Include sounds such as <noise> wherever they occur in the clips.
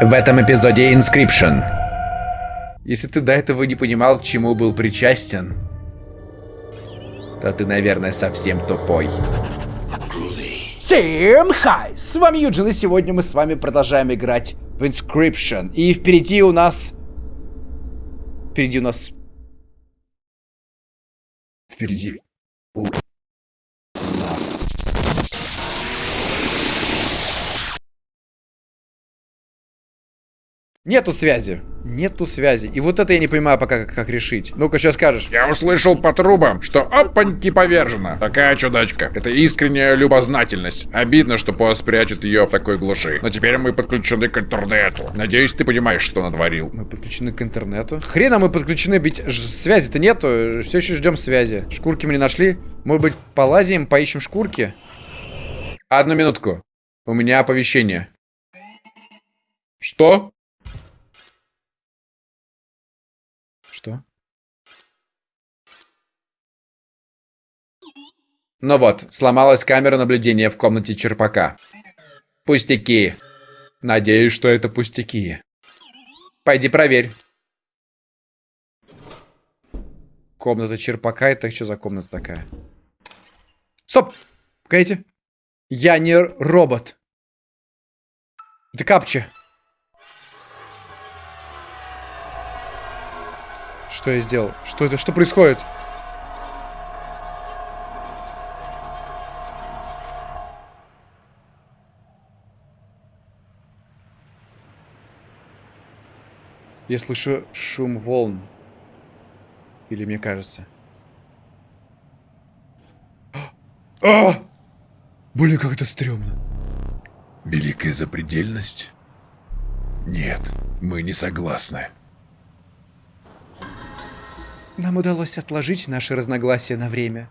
В этом эпизоде Inscription. Если ты до этого не понимал, к чему был причастен, то ты, наверное, совсем тупой. Всем хай! С вами Юджин, и сегодня мы с вами продолжаем играть в Inscription. И впереди у нас... Впереди у нас... Впереди... Нету связи. Нету связи. И вот это я не понимаю пока, как, как решить. Ну-ка, сейчас скажешь. Я услышал по трубам, что опаньки повержена. Такая чудачка. Это искренняя любознательность. Обидно, что Пос прячет ее в такой глуши. Но теперь мы подключены к интернету. Надеюсь, ты понимаешь, что натворил. Мы подключены к интернету. Хрена мы подключены, ведь связи-то нету. Все еще ждем связи. Шкурки мы не нашли. Может быть, полазим, поищем шкурки? Одну минутку. У меня оповещение. Что? Ну вот, сломалась камера наблюдения в комнате черпака. Пустяки. Надеюсь, что это пустяки. Пойди проверь. Комната черпака, это что за комната такая? Стоп! Погодите. Я не робот. Это капча. Что я сделал? Что это? Что происходит? Я слышу шум волн. Или мне кажется. А! Блин, как это стрёмно. Великая запредельность? Нет, мы не согласны. Нам удалось отложить наши разногласия на время.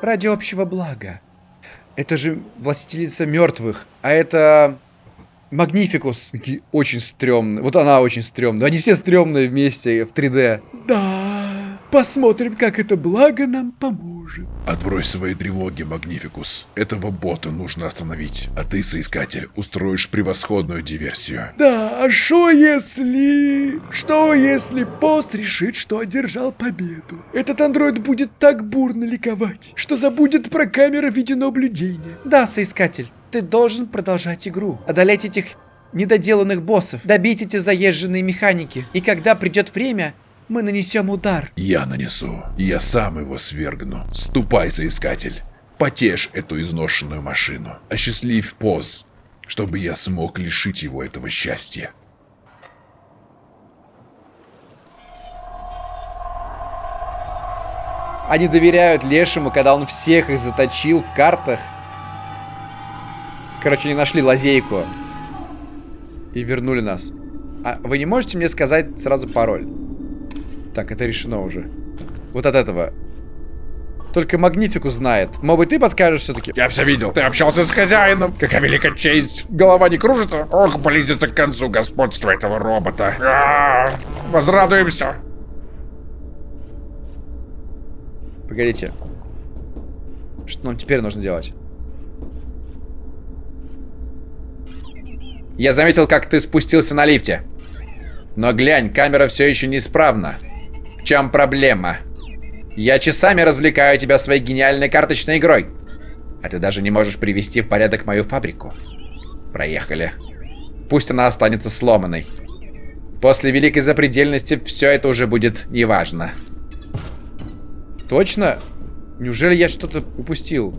Ради общего блага. Это же властелица мертвых, а это Магнификус. Очень стрёмный. Вот она очень стрёмная. Они все стрёмные вместе в 3D. Да. Посмотрим, как это благо нам поможет. Отбрось свои тревоги, Магнификус. Этого бота нужно остановить. А ты, соискатель, устроишь превосходную диверсию. Да, а что если... Что если босс решит, что одержал победу? Этот андроид будет так бурно ликовать, что забудет про камеры видеонаблюдения. Да, соискатель, ты должен продолжать игру. Одолеть этих недоделанных боссов. Добить эти заезженные механики. И когда придет время, мы нанесем удар. Я нанесу. Я сам его свергну. Ступай, соискатель. Потешь эту изношенную машину. Осчастливь поз, чтобы я смог лишить его этого счастья. Они доверяют Лешему, когда он всех их заточил в картах. Короче, не нашли лазейку. И вернули нас. А вы не можете мне сказать сразу пароль? Так, это решено уже. Вот от этого. Только Магнифику знает. Быть, ты подскажешь все-таки? Я все видел. Ты общался с хозяином. Какая великая честь. Голова не кружится? Ох, близится к концу господства этого робота. А -а -а. Возрадуемся. Погодите. Что нам теперь нужно делать? Я заметил, как ты спустился на лифте. Но глянь, камера все еще неисправна чем проблема? Я часами развлекаю тебя своей гениальной карточной игрой. А ты даже не можешь привести в порядок мою фабрику. Проехали. Пусть она останется сломанной. После великой запредельности все это уже будет неважно. Точно? Неужели я что-то упустил?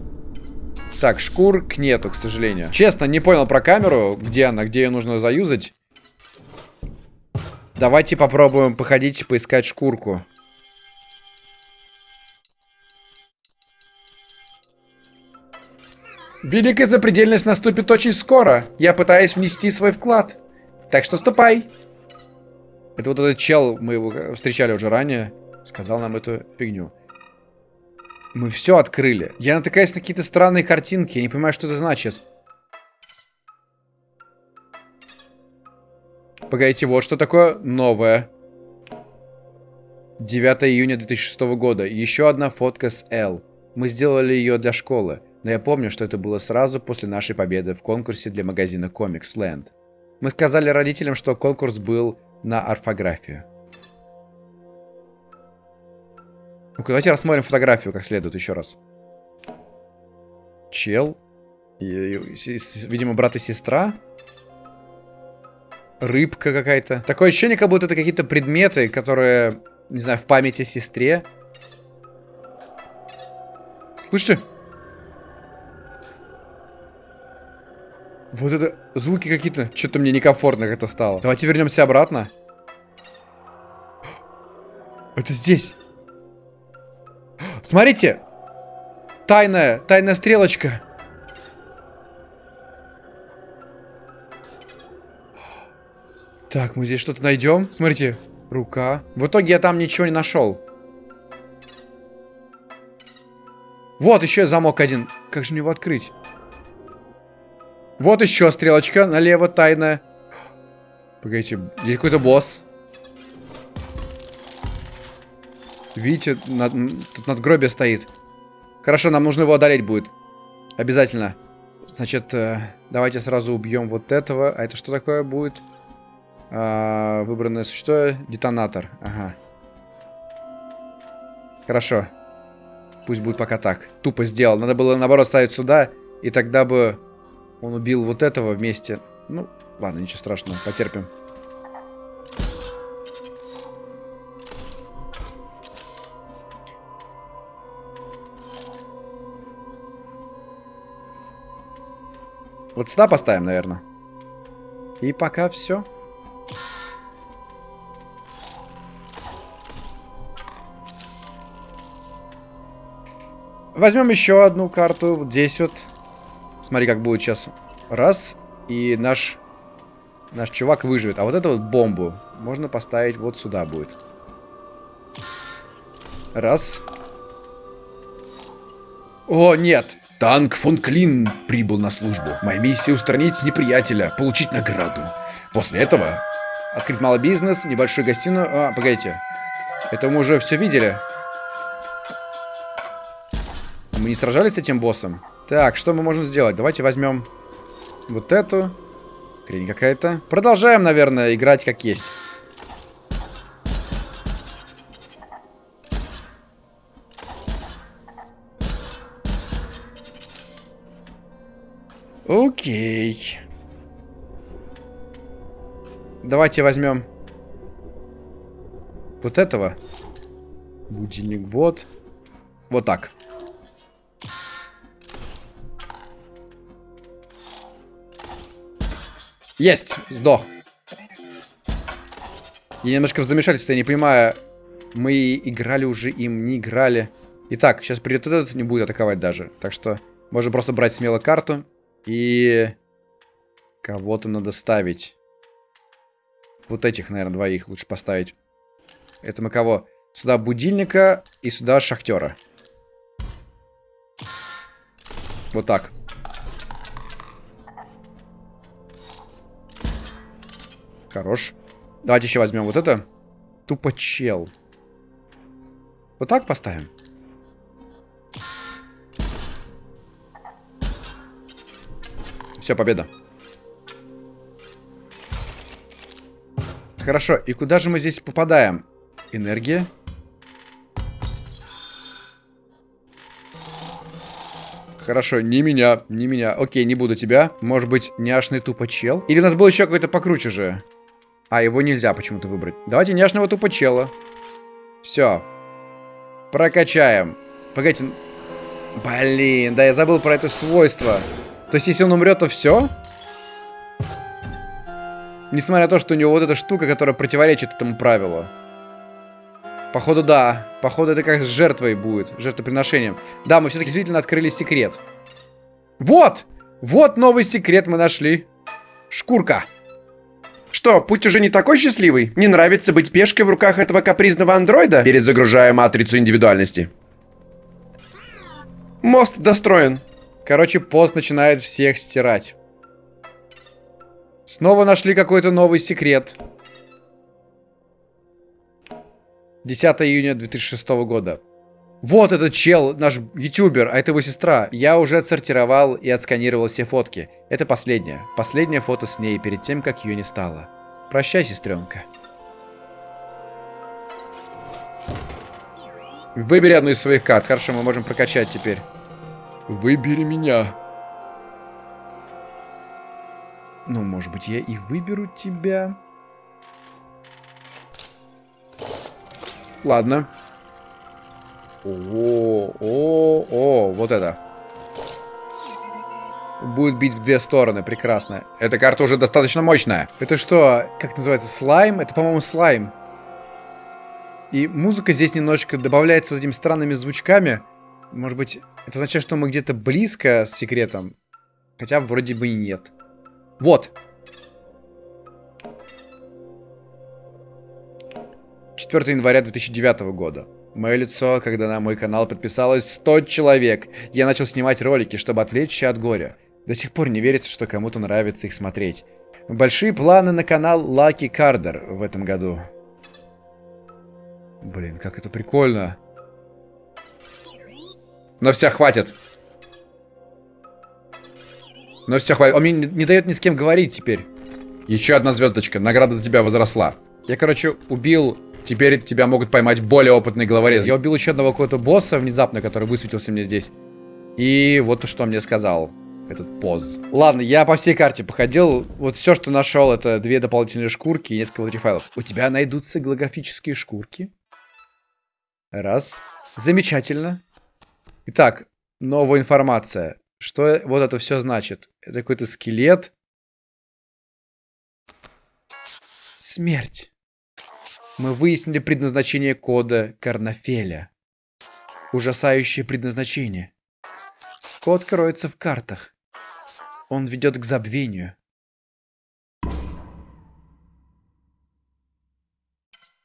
Так, шкурк нету, к сожалению. Честно, не понял про камеру, где она, где ее нужно заюзать. Давайте попробуем походить поискать шкурку. Великая запредельность наступит очень скоро. Я пытаюсь внести свой вклад. Так что ступай. Это вот этот чел, мы его встречали уже ранее, сказал нам эту фигню. Мы все открыли. Я натыкаюсь на какие-то странные картинки, я не понимаю, что это значит. Погодите, вот что такое новое. 9 июня 2006 года. Еще одна фотка с Л. Мы сделали ее для школы. Но я помню, что это было сразу после нашей победы в конкурсе для магазина Comics Land. Мы сказали родителям, что конкурс был на орфографию. Ну давайте рассмотрим фотографию как следует еще раз. Чел. И, и, видимо, брат и сестра. Рыбка какая-то. Такое ощущение, как будто это какие-то предметы, которые, не знаю, в памяти сестре. Слышите? Вот это звуки какие-то. Что-то мне некомфортно как-то стало. Давайте вернемся обратно. Это здесь. Смотрите. Тайная, тайная стрелочка. Так, мы здесь что-то найдем. Смотрите, рука. В итоге я там ничего не нашел. Вот еще замок один. Как же мне его открыть? Вот еще стрелочка налево тайная. Погодите, здесь какой-то босс. Видите, над, тут надгробие стоит. Хорошо, нам нужно его одолеть будет. Обязательно. Значит, э, давайте сразу убьем вот этого. А это что такое будет? А, выбранное существо. Детонатор. Ага. Хорошо. Пусть будет пока так. Тупо сделал. Надо было, наоборот, ставить сюда. И тогда бы он убил вот этого вместе. Ну, ладно, ничего страшного. Потерпим. Вот сюда поставим, наверное. И пока все. Возьмем еще одну карту. Вот здесь вот. Смотри, как будет сейчас. Раз. И наш... Наш чувак выживет. А вот эту вот бомбу можно поставить вот сюда будет. Раз. О, нет. Танк фон Клин прибыл на службу. Моя миссия устранить неприятеля, получить награду. После этого... Открыть малый бизнес, небольшую гостиную. А, погодите. Это мы уже все видели. Мы не сражались с этим боссом? Так, что мы можем сделать? Давайте возьмем вот эту. Хрень какая-то. Продолжаем, наверное, играть как есть. Окей. Давайте возьмем вот этого. Будильник бот. Вот так. Есть! Сдох. Я немножко в замешательстве, я не понимаю, мы играли уже им, не играли. Итак, сейчас придет этот, не будет атаковать даже. Так что можем просто брать смело карту. И кого-то надо ставить. Вот этих, наверное, двоих лучше поставить. Это мы кого? Сюда будильника и сюда шахтера. Вот так. Хорош. Давайте еще возьмем вот это. Тупо чел. Вот так поставим. Все, победа. Хорошо, и куда же мы здесь попадаем? Энергия. Хорошо, не меня, не меня. Окей, не буду тебя. Может быть, няшный тупо чел? Или у нас был еще какой-то покруче же? А, его нельзя почему-то выбрать. Давайте няшного тупо чела. Все. Прокачаем. Погодите. Блин, да я забыл про это свойство. То есть, если он умрет, то все? Несмотря на то, что у него вот эта штука, которая противоречит этому правилу. Походу, да. Походу, это как с жертвой будет. Жертвоприношением. Да, мы все-таки действительно открыли секрет. Вот! Вот новый секрет мы нашли. Шкурка. Что, путь уже не такой счастливый? Не нравится быть пешкой в руках этого капризного андроида? Перезагружая матрицу индивидуальности. Мост достроен. Короче, пост начинает всех стирать. Снова нашли какой-то новый секрет. 10 июня 2006 года. Вот этот чел, наш ютубер, а это его сестра. Я уже отсортировал и отсканировал все фотки. Это последнее. Последнее фото с ней перед тем, как ее не стало. Прощай, сестренка. Выбери одну из своих карт. Хорошо, мы можем прокачать теперь. Выбери меня. Ну, может быть, я и выберу тебя. Ладно. О, о, о, вот это. Будет бить в две стороны, прекрасно. Эта карта уже достаточно мощная. Это что, как называется, слайм? Это, по-моему, слайм. И музыка здесь немножечко добавляется вот этими странными звучками. Может быть, это означает, что мы где-то близко с секретом. Хотя вроде бы и нет. Вот. 4 января 2009 года. Мое лицо, когда на мой канал подписалось 100 человек. Я начал снимать ролики, чтобы отвлечься от горя. До сих пор не верится, что кому-то нравится их смотреть. Большие планы на канал Lucky Carder в этом году. Блин, как это прикольно. Но все, хватит. Но все, хватит. Он мне не, не дает ни с кем говорить теперь. Еще одна звездочка. Награда за тебя возросла. Я, короче, убил... Теперь тебя могут поймать более опытные головорезы. Я убил еще одного какого-то босса внезапно, который высветился мне здесь. И вот что мне сказал. Этот поз. Ладно, я по всей карте походил. Вот все, что нашел, это две дополнительные шкурки и несколько файлов. У тебя найдутся голографические шкурки? Раз. Замечательно. Итак, новая информация. Что вот это все значит? Это какой-то скелет. Смерть. Мы выяснили предназначение кода Карнафеля. Ужасающее предназначение. Код кроется в картах. Он ведет к забвению.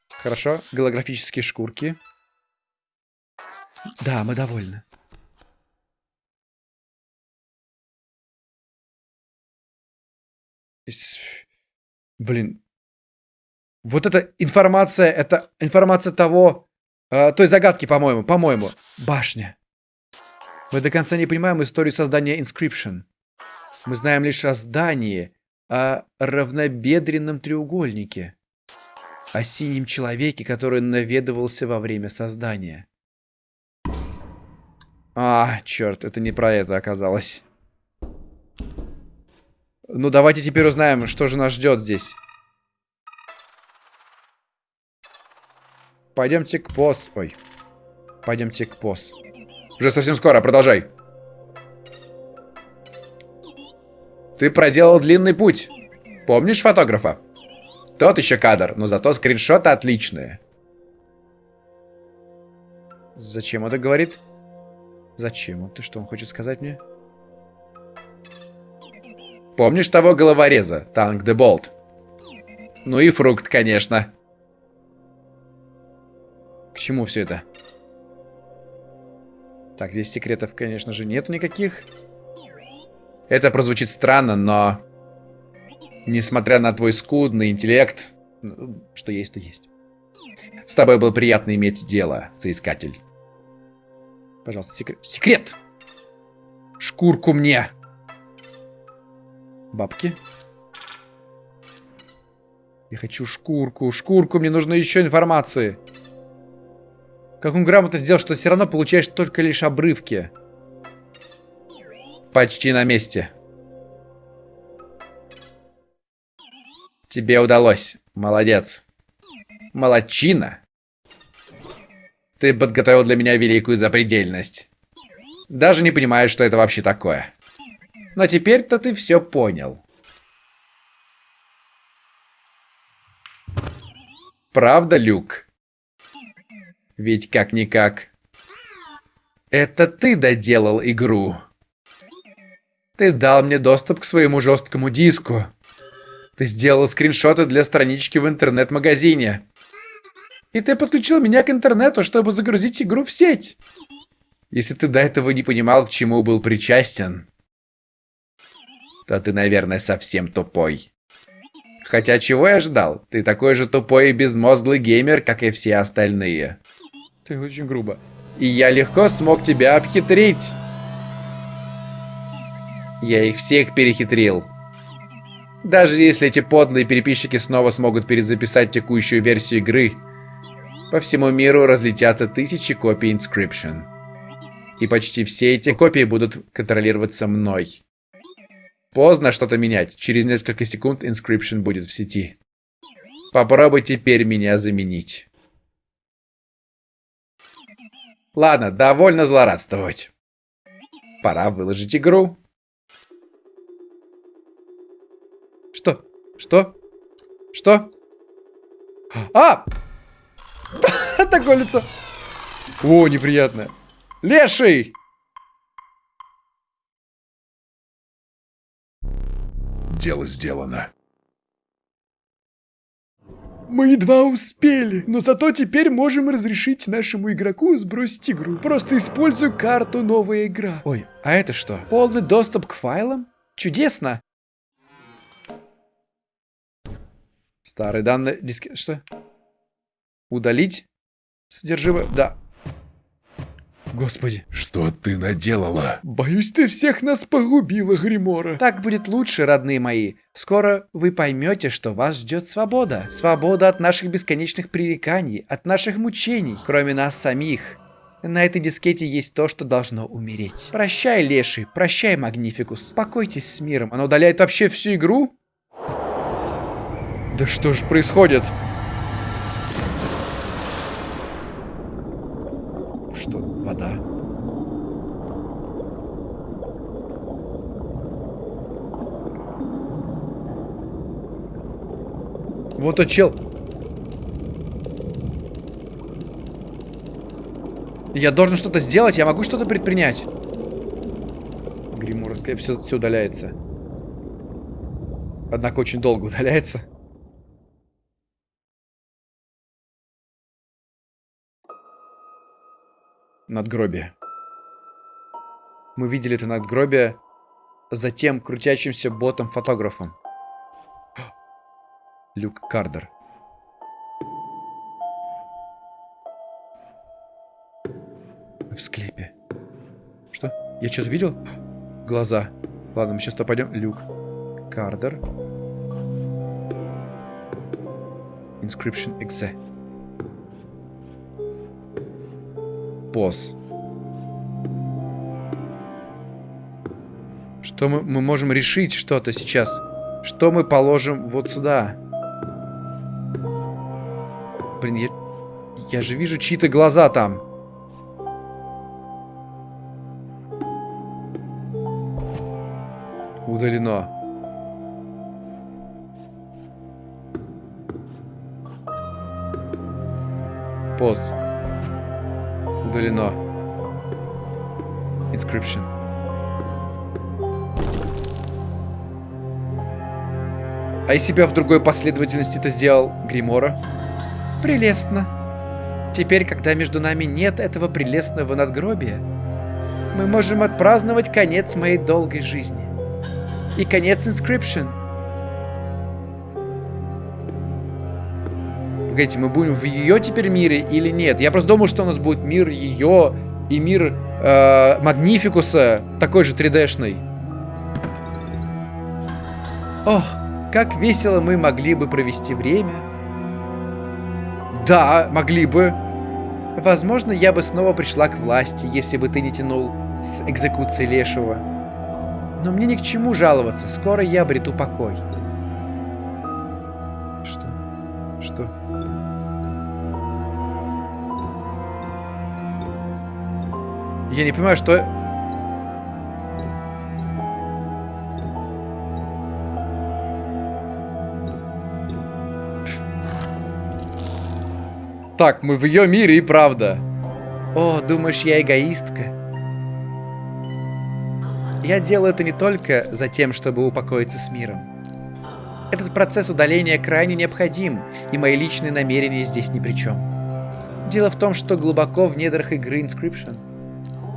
Хорошо, голографические шкурки. Да, мы довольны. Блин. Вот эта информация, это информация того, э, той загадки, по-моему, по-моему. Башня. Мы до конца не понимаем историю создания Inscription. Мы знаем лишь о здании, о равнобедренном треугольнике, о синем человеке, который наведывался во время создания. А, черт, это не про это оказалось. Ну, давайте теперь узнаем, что же нас ждет здесь. Пойдемте к босс. Ой. Пойдемте к босс. Уже совсем скоро, продолжай. Ты проделал длинный путь. Помнишь фотографа? Тот еще кадр, но зато скриншоты отличные. Зачем это говорит? Зачем? Ты что, он хочет сказать мне? Помнишь того головореза, Танк де Болт? Ну и фрукт, конечно. К чему все это? Так, здесь секретов, конечно же, нету никаких. Это прозвучит странно, но... Несмотря на твой скудный интеллект... Ну, что есть, то есть. С тобой было приятно иметь дело, соискатель. Пожалуйста, секрет. Секрет! Шкурку мне! Бабки. Я хочу шкурку. Шкурку, мне нужно еще информации. Как он грамотно сделал, что все равно получаешь только лишь обрывки. Почти на месте. Тебе удалось. Молодец. Молодчина. Ты подготовил для меня великую запредельность. Даже не понимаю, что это вообще такое. Но теперь-то ты все понял. Правда, Люк? Ведь как-никак. Это ты доделал игру. Ты дал мне доступ к своему жесткому диску. Ты сделал скриншоты для странички в интернет-магазине. И ты подключил меня к интернету, чтобы загрузить игру в сеть. Если ты до этого не понимал, к чему был причастен, то ты, наверное, совсем тупой. Хотя чего я ждал? Ты такой же тупой и безмозглый геймер, как и все остальные. Ты очень грубо. И я легко смог тебя обхитрить. Я их всех перехитрил. Даже если эти подлые переписчики снова смогут перезаписать текущую версию игры, по всему миру разлетятся тысячи копий Inscription. И почти все эти копии будут контролироваться мной. Поздно что-то менять. Через несколько секунд Inscription будет в сети. Попробуй теперь меня заменить. Ладно, довольно злорадствовать. Пора выложить игру. Что? Что? Что? А! <laughs> Такое лицо. О, неприятно. Леший! Дело сделано. Мы едва успели, но зато теперь можем разрешить нашему игроку сбросить игру. Просто используй карту «Новая игра». Ой, а это что? Полный доступ к файлам? Чудесно! Старые данные... Диски... Что? Удалить? Содержимое... Да. Господи. Что ты наделала? Боюсь, ты всех нас погубила, Гримора. Так будет лучше, родные мои. Скоро вы поймете, что вас ждет свобода. Свобода от наших бесконечных пререканий, от наших мучений, кроме нас самих. На этой дискете есть то, что должно умереть. Прощай, Леший, прощай, Магнификус. Покойтесь с миром. Она удаляет вообще всю игру? Да что же происходит? Что? Вода? Вот тот чел. Я должен что-то сделать, я могу что-то предпринять. Гримуровская все, все удаляется. Однако очень долго удаляется. Надгробие. Мы видели это надгробие за тем крутящимся ботом-фотографом. <gasps> Люк Кардер. В склепе. Что? Я что-то видел? <gasps> Глаза. Ладно, мы сейчас то пойдем. Люк. Кардер. Inscription exe. Поз. Что мы, мы можем решить что-то сейчас? Что мы положим вот сюда? Блин, я, я же вижу чьи-то глаза там. Удалено. Поз. Удалено. Inscription. А если бы я в другой последовательности это сделал, Гримора? Прелестно. Теперь, когда между нами нет этого прелестного надгробия, мы можем отпраздновать конец моей долгой жизни. И конец Inscription. Погодите, мы будем в ее теперь мире или нет? Я просто думал, что у нас будет мир ее и мир э, Магнификуса, такой же 3D-шный. Ох, как весело мы могли бы провести время. Да, могли бы. Возможно, я бы снова пришла к власти, если бы ты не тянул с экзекуцией Лешего. Но мне ни к чему жаловаться, скоро я обрету покой. Я не понимаю, что... Так, мы в ее мире и правда. О, думаешь, я эгоистка? Я делаю это не только за тем, чтобы упокоиться с миром. Этот процесс удаления крайне необходим, и мои личные намерения здесь ни при чем. Дело в том, что глубоко в недрах игры Inscription,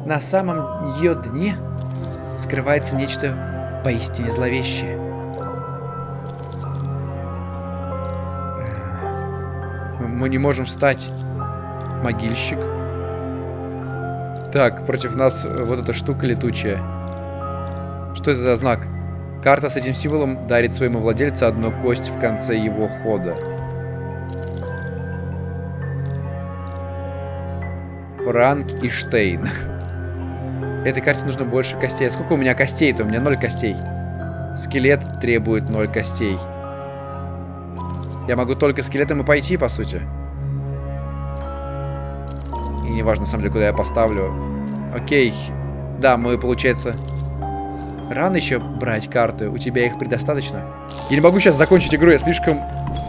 на самом ее дне, скрывается нечто поистине зловещее. Мы не можем встать. Могильщик. Так, против нас вот эта штука летучая. Что это за знак? Карта с этим символом дарит своему владельцу одну кость в конце его хода. Франк и Штейн. <laughs> Этой карте нужно больше костей. Сколько у меня костей-то? У меня ноль костей. Скелет требует ноль костей. Я могу только скелетом и пойти, по сути. И неважно, на самом деле, куда я поставлю. Окей. Да, мы, получается... Рано еще брать карты. У тебя их предостаточно. Я не могу сейчас закончить игру, я слишком...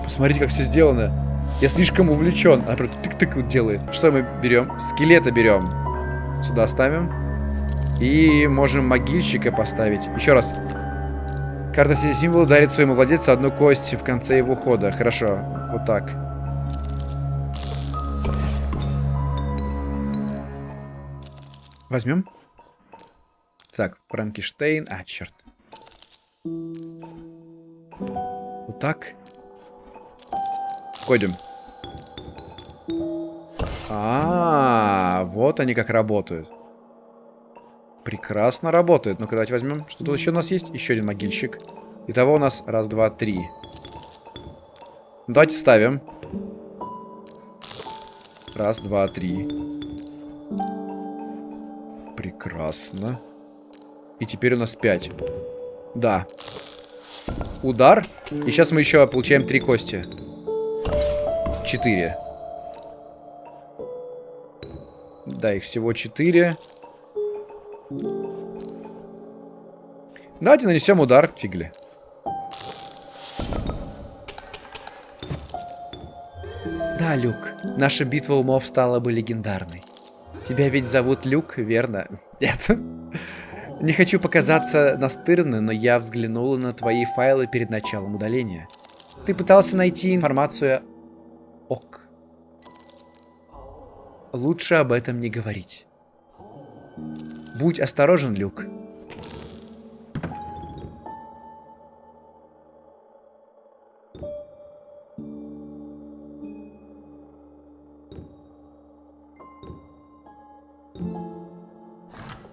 Посмотрите, как все сделано. Я слишком увлечен. Она просто тык-тык вот делает. Что мы берем? Скелета берем. Сюда ставим. И можем могильщика поставить. Еще раз. Карта символа дарит своему владельцу одну кость в конце его хода. Хорошо. Вот так. Возьмем. Так, Франкенштейн. А, черт. Вот так. Ходим. А, -а, а, вот они как работают. Прекрасно работает. Ну-ка, давайте возьмем. Что тут еще у нас есть? Еще один могильщик. Итого у нас раз, два, три. Давайте ставим. Раз, два, три. Прекрасно. И теперь у нас пять. Да. Удар. И сейчас мы еще получаем три кости. Четыре. Да, их всего четыре. Давайте нанесем удар, фигли. Да, Люк, наша битва умов стала бы легендарной. Тебя ведь зовут Люк, верно? Нет. Не хочу показаться настырным, но я взглянула на твои файлы перед началом удаления. Ты пытался найти информацию ок. Лучше об этом не говорить. Будь осторожен, Люк.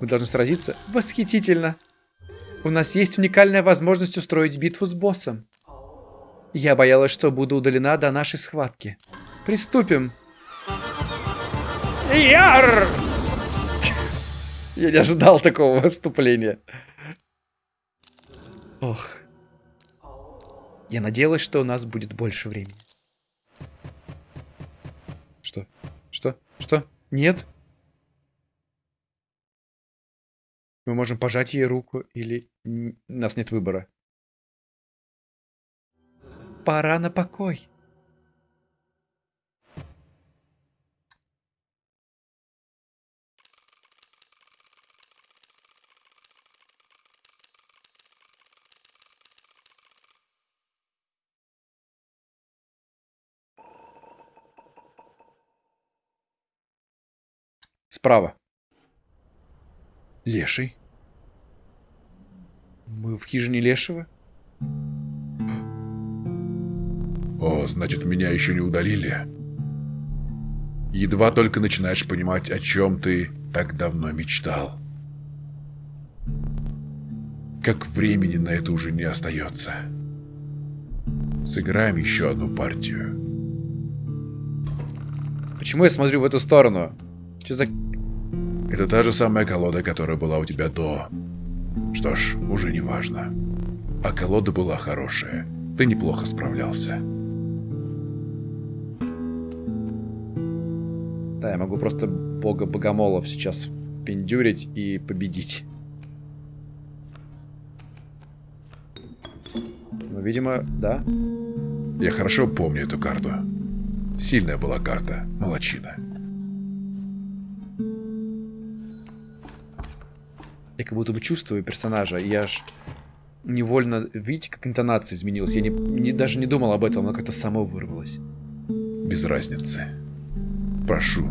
Мы должны сразиться. Восхитительно. У нас есть уникальная возможность устроить битву с боссом. Я боялась, что буду удалена до нашей схватки. Приступим. Яр! Я не ожидал такого вступления. Ох. Я надеялась, что у нас будет больше времени. Что? Что? Что? Нет? Мы можем пожать ей руку или... У нас нет выбора. Пора на покой. Справа. Леший. Мы в хижине Лешего? О, значит, меня еще не удалили. Едва только начинаешь понимать, о чем ты так давно мечтал. Как времени на это уже не остается. Сыграем еще одну партию. Почему я смотрю в эту сторону? Что за это та же самая колода, которая была у тебя до. Что ж, уже не важно. А колода была хорошая. Ты неплохо справлялся. Да, я могу просто бога богомолов сейчас пиндюрить и победить. Ну, видимо, да. Я хорошо помню эту карту. Сильная была карта, молочина. Я как будто бы чувствую персонажа, и я аж невольно... Видите, как интонация изменилась? Я не, не, даже не думал об этом, но как-то само вырвалось. Без разницы. Прошу,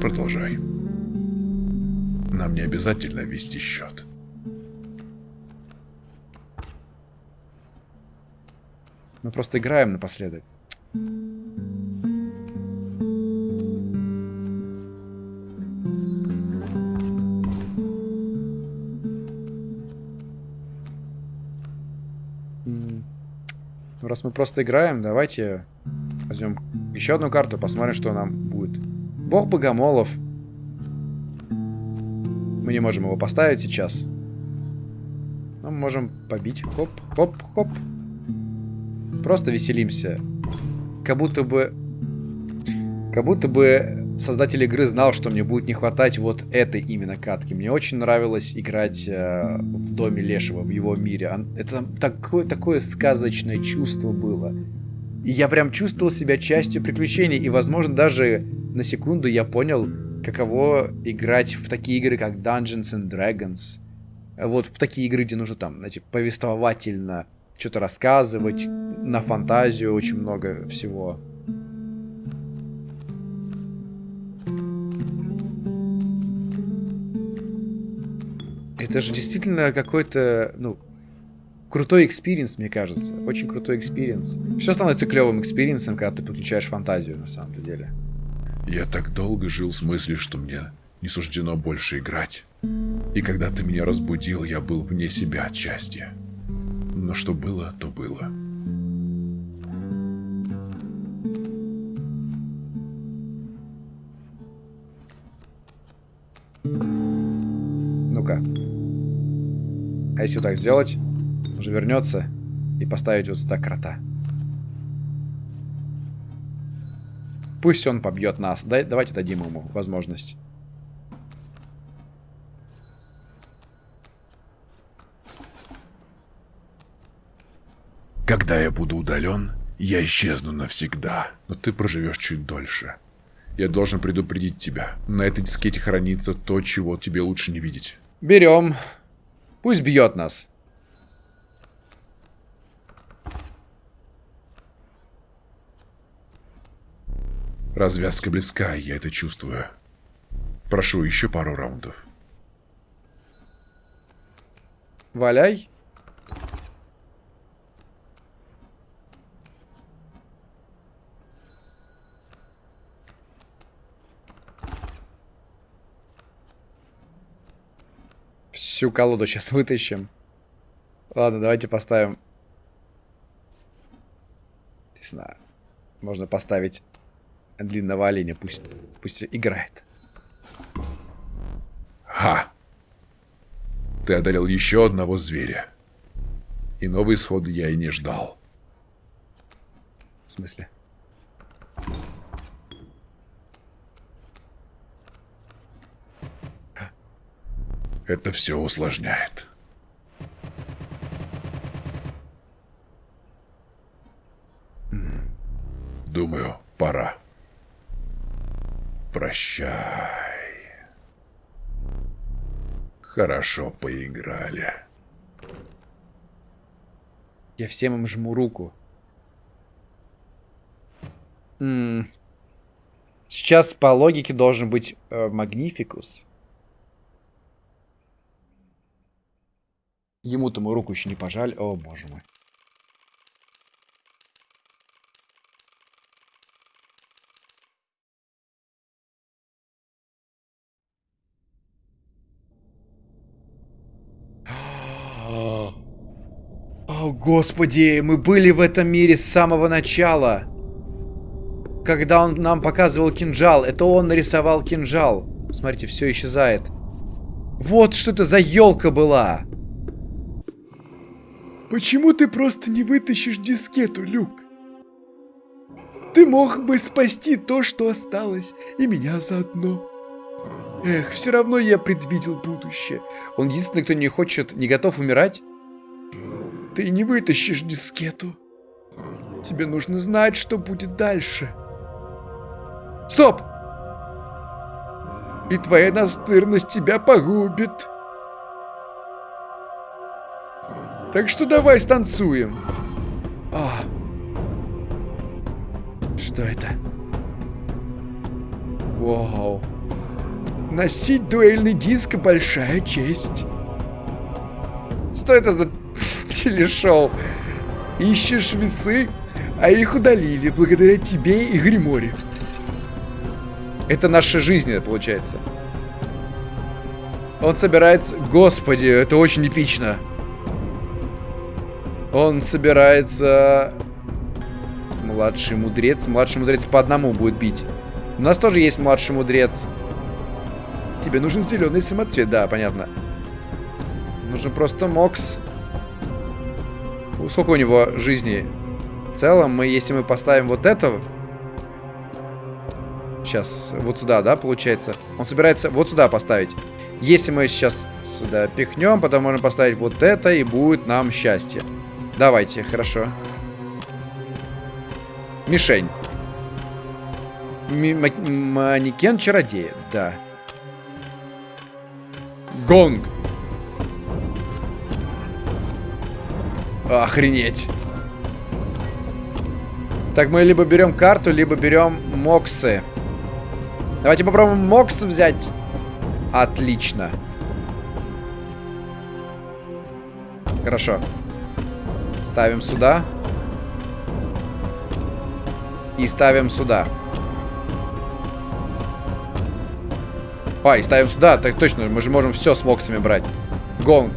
продолжай. Нам не обязательно вести счет. Мы просто играем напоследок. Раз мы просто играем, давайте возьмем еще одну карту, посмотрим, что нам будет. Бог Богомолов. Мы не можем его поставить сейчас. Но мы можем побить. Хоп, хоп, хоп. Просто веселимся. Как будто бы... Как будто бы создатель игры знал, что мне будет не хватать вот этой именно катки. Мне очень нравилось играть э, в доме Лешего, в его мире. Это такое, такое сказочное чувство было. И я прям чувствовал себя частью приключений. И, возможно, даже на секунду я понял, каково играть в такие игры, как Dungeons and Dragons. Вот в такие игры, где нужно там, знаете, повествовательно что-то рассказывать, на фантазию очень много всего. Это же действительно какой-то, ну, крутой experience, мне кажется. Очень крутой experience. Все становится клевым experience ом, когда ты подключаешь фантазию, на самом деле. Я так долго жил с мыслью, что мне не суждено больше играть. И когда ты меня разбудил, я был вне себя от счастья. Но что было, то было. Ну-ка. А если вот так сделать, уже вернется и поставить вот сюда крота. Пусть он побьет нас. Дай, давайте дадим ему возможность. Когда я буду удален, я исчезну навсегда. Но ты проживешь чуть дольше. Я должен предупредить тебя. На этой дискете хранится то, чего тебе лучше не видеть. Берем. Пусть бьет нас. Развязка близка, я это чувствую. Прошу еще пару раундов. Валяй. Всю колоду сейчас <laughs> вытащим. Ладно, давайте поставим. Не знаю. Можно поставить длинного оленя. Пусть, пусть играет. Ха! Ты одолел еще одного зверя. И новый исход я и не ждал. В смысле? Это все усложняет. Думаю, пора. Прощай. Хорошо поиграли. Я всем им жму руку. Сейчас по логике должен быть э, Магнификус. Ему-то мы руку еще не пожали. О, боже мой. <gasps> О, господи, мы были в этом мире с самого начала. Когда он нам показывал кинжал, это он нарисовал кинжал. Смотрите, все исчезает. Вот что это за елка была. Почему ты просто не вытащишь дискету, Люк? Ты мог бы спасти то, что осталось, и меня заодно. Эх, все равно я предвидел будущее. Он единственный, кто не хочет, не готов умирать. Ты не вытащишь дискету. Тебе нужно знать, что будет дальше. Стоп! И твоя настырность тебя погубит. Так что давай станцуем. А. Что это? Вау. Носить дуэльный диск – большая честь. Что это за <laughs> телешоу? Ищешь весы, а их удалили благодаря тебе и Гриморе. Это наша жизнь, получается. Он собирается... Господи, это очень эпично. Он собирается Младший мудрец. Младший мудрец по одному будет бить. У нас тоже есть младший мудрец. Тебе нужен зеленый самоцвет, да, понятно. Нужен просто Мокс. Ну, Сколько у него жизни? В целом, мы, если мы поставим вот этого... Сейчас, вот сюда, да, получается? Он собирается вот сюда поставить. Если мы сейчас сюда пихнем, потом можем поставить вот это, и будет нам счастье. Давайте, хорошо. Мишень. Ми- ма- манекен чародея, да. Гонг. Охренеть. Так, мы либо берем карту, либо берем моксы. Давайте попробуем мокс взять. Отлично. Хорошо. Ставим сюда. И ставим сюда. А, и ставим сюда. Так точно, мы же можем все с моксами брать. Гонг.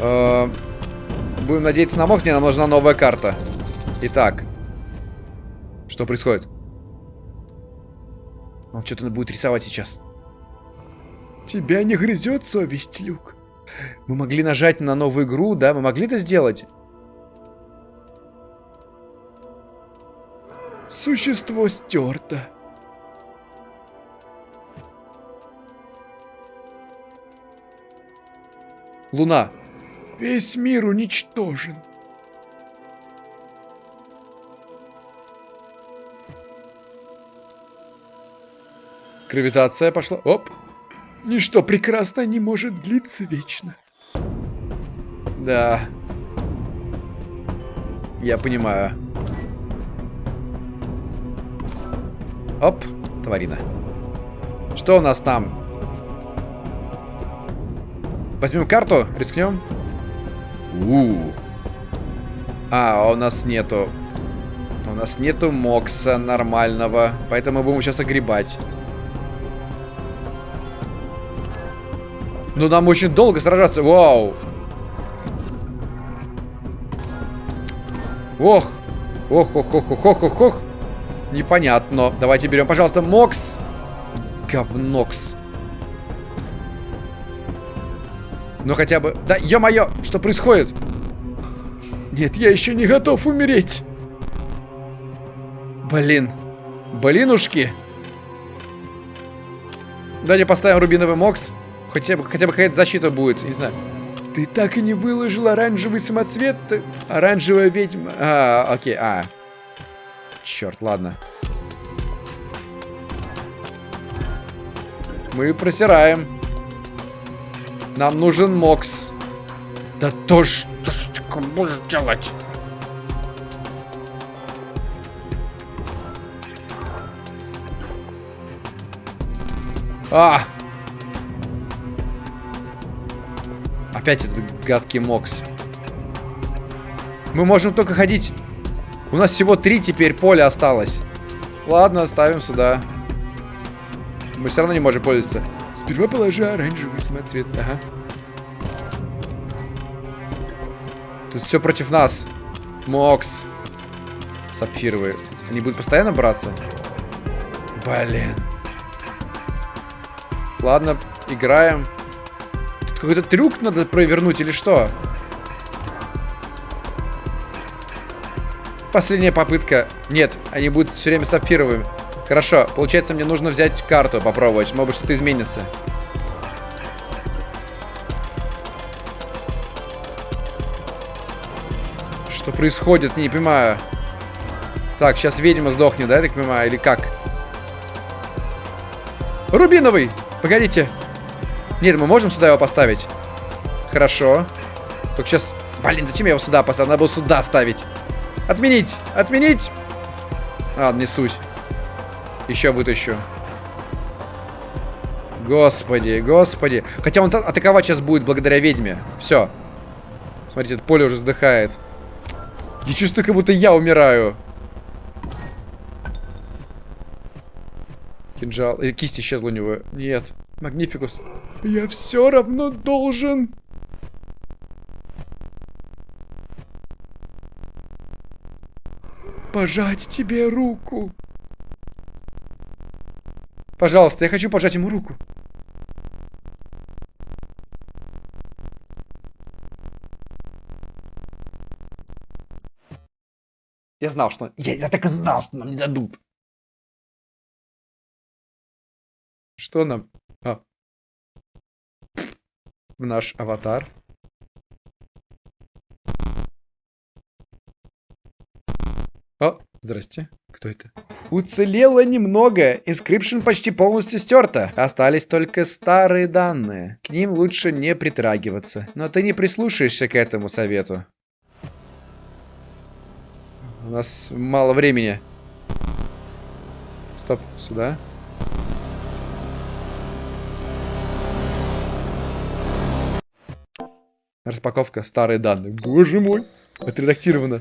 Э, Будем надеяться на мокс. Не, нам нужна новая карта. Итак. Что происходит? Он что-то будет рисовать сейчас. Тебя не грызет совесть, Люк. Мы могли нажать на новую игру, да? Мы могли это сделать? Существо стерто. Луна. Весь мир уничтожен. Гравитация пошла. Оп. Ничто прекрасно не может длиться вечно. Да. Я понимаю. Оп, тварина. Что у нас там? Возьмем карту, рискнем. У, -у, -у. А, у нас нету. У нас нету мокса нормального. Поэтому будем сейчас огребать. Но нам очень долго сражаться. Вау. Ох. Ох, ох, ох, ох, ох, ох, ох. Непонятно. Давайте берем, пожалуйста, Мокс. Говнокс. Ну хотя бы... Да, ё-моё, что происходит? Нет, я еще не готов умереть. Блин. Блинушки. Давайте поставим рубиновый Мокс. Хотя бы, хотя бы какая-то защита будет, не знаю. Ты так и не выложил оранжевый самоцвет? Оранжевая ведьма. А, окей, а. Черт, ладно. Мы просираем. Нам нужен Мокс. Да то что ж ты будешь делать? А! Опять этот гадкий Мокс. Мы можем только ходить. У нас всего три теперь поля осталось. Ладно, ставим сюда. Мы все равно не можем пользоваться. Сперва положи оранжевый самоцвет. Ага. Тут все против нас. Мокс. Сапфировые. Они будут постоянно браться? Блин. Ладно, играем. Какой-то трюк надо провернуть или что? Последняя попытка. Нет, они будут все время сапфировыми. Хорошо, получается мне нужно взять карту, попробовать. Может что-то изменится. Что происходит? Не понимаю. Так, сейчас ведьма сдохнет, да, я так понимаю? Или как? Рубиновый! Погодите. Нет, мы можем сюда его поставить? Хорошо. Только сейчас... Блин, зачем я его сюда поставил? Надо было сюда ставить. Отменить! Отменить! А, не суть. Еще вытащу. Господи, господи. Хотя он атаковать сейчас будет благодаря ведьме. Все. Смотрите, это поле уже вздыхает. Я чувствую, как будто я умираю. Кинжал. Э, кисть исчезла у него. Нет. Магнификус. Я все равно должен... Пожать тебе руку. Пожалуйста, я хочу пожать ему руку. Я знал, что... Я, я так и знал, что нам не дадут. Что нам? А. В наш аватар. О, здрасте. Кто это? Уцелело немного. Inscryption почти полностью стерта. Остались только старые данные. К ним лучше не притрагиваться. Но ты не прислушаешься к этому совету. У нас мало времени. Стоп, сюда. Распаковка старые данные. Боже мой, отредактировано.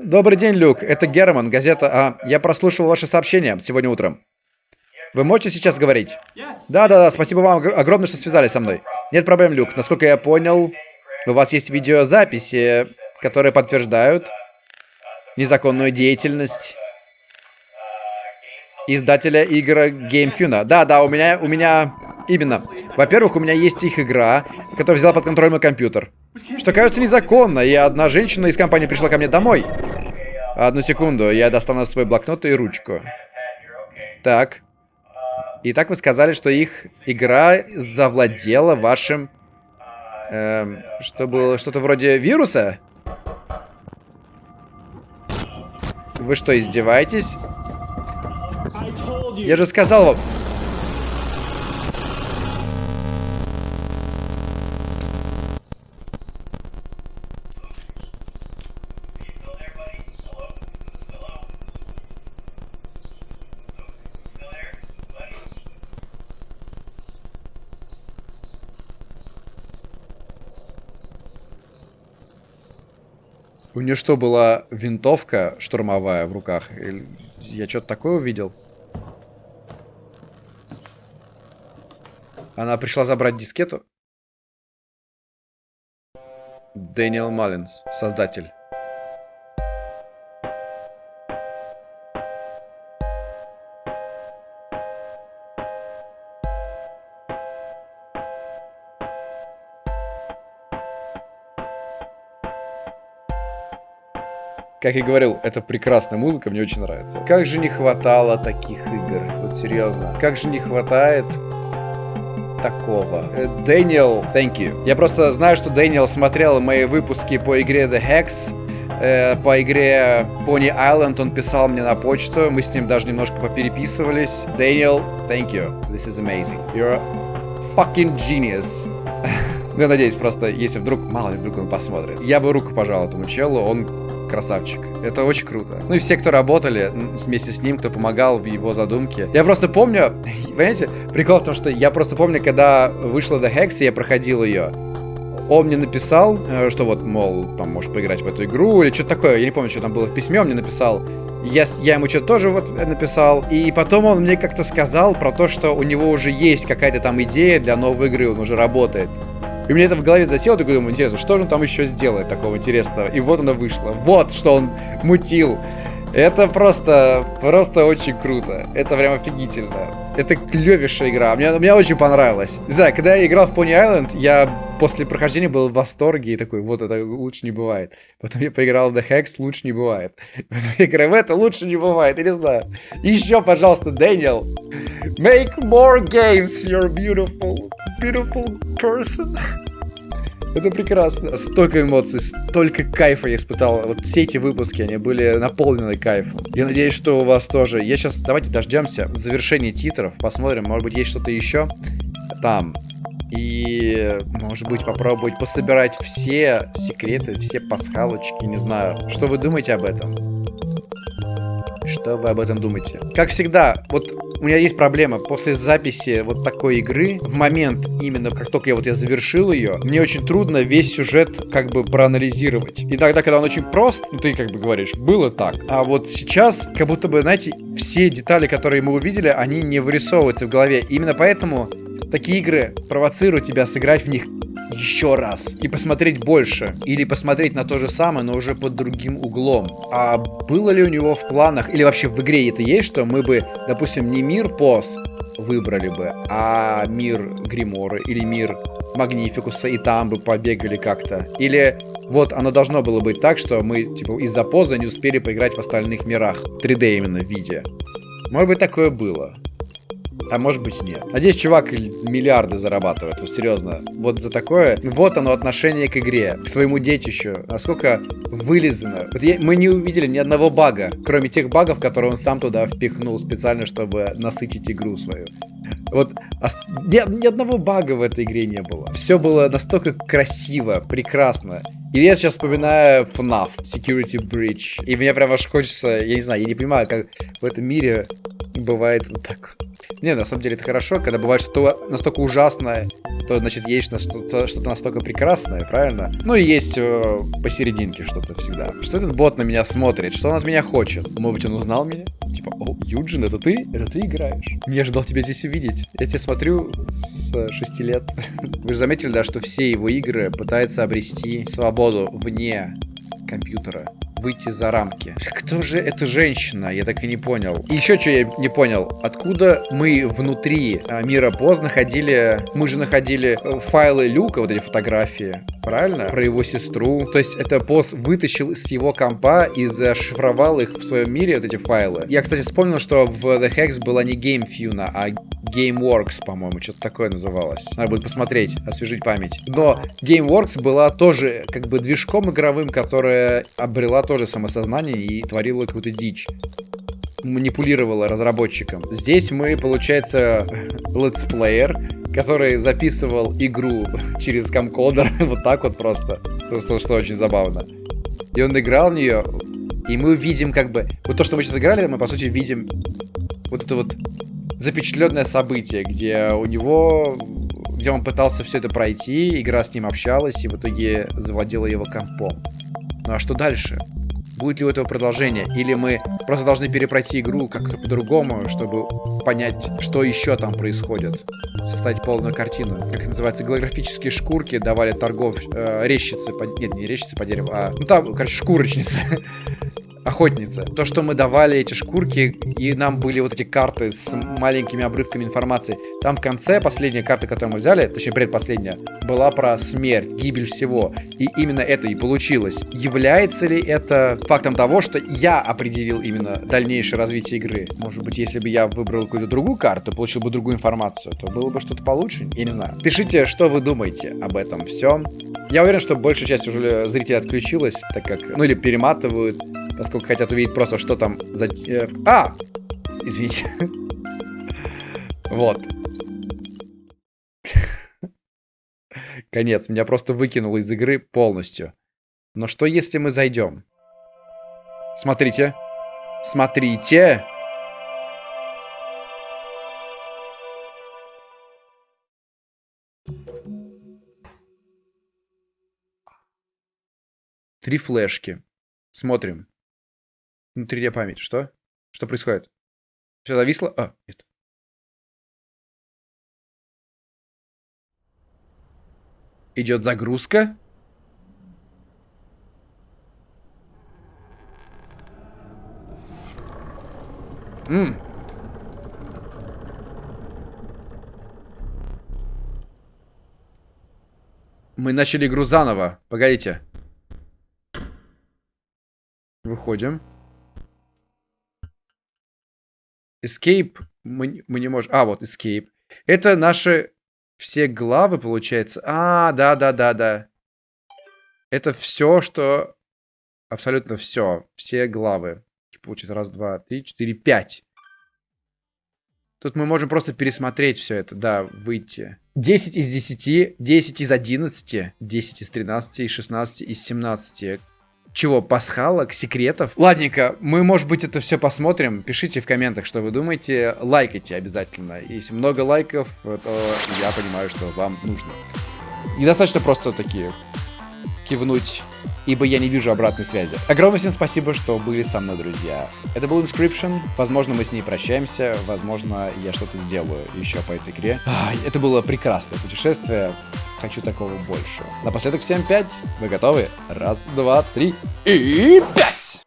Добрый день, Люк. Это Герман, газета А. Я прослушал ваше сообщение сегодня утром. Вы можете сейчас говорить? Да-да-да, спасибо вам огромное, что связались со мной. Нет проблем, Люк. Насколько я понял, у вас есть видеозаписи, которые подтверждают незаконную деятельность издателя игр GameFuna. Да-да, у меня, у меня... Именно. Во-первых, у меня есть их игра, которая взяла под контроль мой компьютер. Что кажется незаконно, и одна женщина из компании пришла ко мне домой. Одну секунду, я достану свой блокнот и ручку. Так. Итак, вы сказали, что их игра завладела вашим... Эм, что было что-то вроде вируса? Вы что, издеваетесь? Я же сказал вам... нее что, была винтовка штурмовая в руках? Или я что-то такое увидел? Она пришла забрать дискету? Дэниел Маллинс, создатель. Как я говорил, это прекрасная музыка, мне очень нравится. Как же не хватало таких игр, вот серьезно. Как же не хватает такого. Э, Дэниел, thank you. Я просто знаю, что Дэниел смотрел мои выпуски по игре The Hex, э, по игре Pony Island, он писал мне на почту, мы с ним даже немножко попереписывались. Дэниел, thank you. This is amazing. You're a fucking genius. <laughs> Ну, я надеюсь, просто, если вдруг, мало ли вдруг он посмотрит. Я бы руку пожал этому челу, он красавчик. Это очень круто. Ну и все, кто работали вместе с ним, кто помогал в его задумке. Я просто помню, <laughs> понимаете, прикол в том, что я просто помню, когда вышла The Hex, и я проходил ее, он мне написал, э, что вот, мол, там, можешь поиграть в эту игру, или что-то такое, я не помню, что там было в письме, он мне написал, я, я ему что-то тоже вот написал, и потом он мне как-то сказал про то, что у него уже есть какая-то там идея для новой игры, он уже работает. И мне это в голове засело, такой думаю, интересно, что же он там еще сделает такого интересного? И вот она вышла. Вот что он мутил. Это просто, просто очень круто. Это прям офигительно. Это клевейшая игра. Мне, мне очень понравилось. Не знаю, когда я играл в Pony Island, я после прохождения был в восторге и такой, вот это лучше не бывает. Потом я поиграл в The Hex, лучше не бывает. Потом я играю в это, лучше не бывает. Я не знаю. Еще, пожалуйста, Дэниел. Make more games, you're beautiful, beautiful person. Это прекрасно. Столько эмоций, столько кайфа я испытал. Вот все эти выпуски, они были наполнены кайфом. Я надеюсь, что у вас тоже. Я сейчас, давайте дождемся завершения титров. Посмотрим, может быть, есть что-то еще там. И, может быть, попробовать пособирать все секреты, все пасхалочки, не знаю. Что вы думаете об этом? Что вы об этом думаете? Как всегда, вот у меня есть проблема. После записи вот такой игры, в момент именно, как только я вот я завершил ее, мне очень трудно весь сюжет как бы проанализировать. И тогда, когда он очень прост, ну, ты как бы говоришь, было так. А вот сейчас, как будто бы, знаете, все детали, которые мы увидели, они не вырисовываются в голове. Именно поэтому такие игры провоцируют тебя сыграть в них еще раз и посмотреть больше. Или посмотреть на то же самое, но уже под другим углом. А было ли у него в планах, или вообще в игре это есть, что мы бы, допустим, не мир поз выбрали бы, а мир Гриморы или мир Магнификуса, и там бы побегали как-то. Или вот оно должно было быть так, что мы типа из-за позы не успели поиграть в остальных мирах. 3D именно виде. Может быть такое было. А может быть нет. Надеюсь, чувак миллиарды зарабатывает, вот серьезно. Вот за такое. Вот оно отношение к игре, к своему детищу. Насколько вылезано. Вот я, мы не увидели ни одного бага, кроме тех багов, которые он сам туда впихнул специально, чтобы насытить игру свою. Вот ни, ни одного бага в этой игре не было. Все было настолько красиво, прекрасно. И я сейчас вспоминаю FNAF, Security Breach. И мне прям аж хочется, я не знаю, я не понимаю, как в этом мире бывает вот так. Не, на самом деле это хорошо, когда бывает что-то настолько ужасное, то, значит, есть что-то что настолько прекрасное, правильно? Ну и есть э, посерединке что-то всегда. Что этот бот на меня смотрит? Что он от меня хочет? Может быть, он узнал меня? Типа, о, Юджин, это ты? Это ты играешь? Не ожидал тебя здесь увидеть. Я тебя смотрю с 6 лет. <laughs> Вы же заметили, да, что все его игры пытаются обрести свободу вне компьютера выйти за рамки. Кто же эта женщина? Я так и не понял. И еще что я не понял. Откуда мы внутри а, мира поз находили... Мы же находили э, файлы Люка, вот эти фотографии. Правильно? Про его сестру. То есть это поз вытащил с его компа и зашифровал их в своем мире, вот эти файлы. Я, кстати, вспомнил, что в The Hex была не GameFuna, а GameWorks, по-моему, что-то такое называлось. Надо будет посмотреть, освежить память. Но GameWorks была тоже как бы движком игровым, которая обрела тоже самосознание и творила какую-то дичь манипулировала разработчиком. Здесь мы, получается, летсплеер, который записывал игру <laughs> через камкодер, <laughs> вот так вот просто. Просто что очень забавно. И он играл в нее, и мы видим как бы... Вот то, что мы сейчас играли, мы, по сути, видим вот это вот запечатленное событие, где у него... Где он пытался все это пройти, игра с ним общалась, и в итоге завладела его компом. Ну а что дальше? Будет ли у этого продолжение? Или мы просто должны перепройти игру как-то по-другому, чтобы понять, что еще там происходит? Составить полную картину. Как это называется? Голографические шкурки давали торгов... Э, резчицы по... Нет, не резчицы по дереву, а... Ну там, короче, шкурочницы. <laughs> охотница. То, что мы давали эти шкурки, и нам были вот эти карты с маленькими обрывками информации. Там в конце последняя карта, которую мы взяли, точнее предпоследняя, была про смерть, гибель всего. И именно это и получилось. Является ли это фактом того, что я определил именно дальнейшее развитие игры? Может быть, если бы я выбрал какую-то другую карту, получил бы другую информацию, то было бы что-то получше? Я не знаю. Пишите, что вы думаете об этом всем. Я уверен, что большая часть уже зрителей отключилась, так как, ну или перематывают, поскольку хотят увидеть просто, что там за... Э, а! Извините. Вот. Конец. Меня просто выкинуло из игры полностью. Но что если мы зайдем? Смотрите. Смотрите. Три флешки. Смотрим. Внутренняя память. Что? Что происходит? Все зависло? А, нет. Идет загрузка. М. Мы начали игру заново. Погодите. Выходим. Escape мы, мы не можем... А, вот Escape. Это наши все главы, получается. А, да-да-да-да. Это все, что... Абсолютно все. Все главы. Получится раз, два, три, четыре, пять. Тут мы можем просто пересмотреть все это, да, выйти. 10 из 10, 10 из 11, 10 из 13, из 16, из 17. Чего, пасхалок, секретов? Ладненько, мы, может быть, это все посмотрим. Пишите в комментах, что вы думаете. Лайкайте обязательно. Если много лайков, то я понимаю, что вам нужно. Недостаточно просто такие кивнуть, ибо я не вижу обратной связи. Огромное всем спасибо, что были со мной, друзья. Это был Inscription. Возможно, мы с ней прощаемся. Возможно, я что-то сделаю еще по этой игре. Это было прекрасное путешествие. Хочу такого больше. Напоследок всем 5. Вы готовы? Раз, два, три и пять!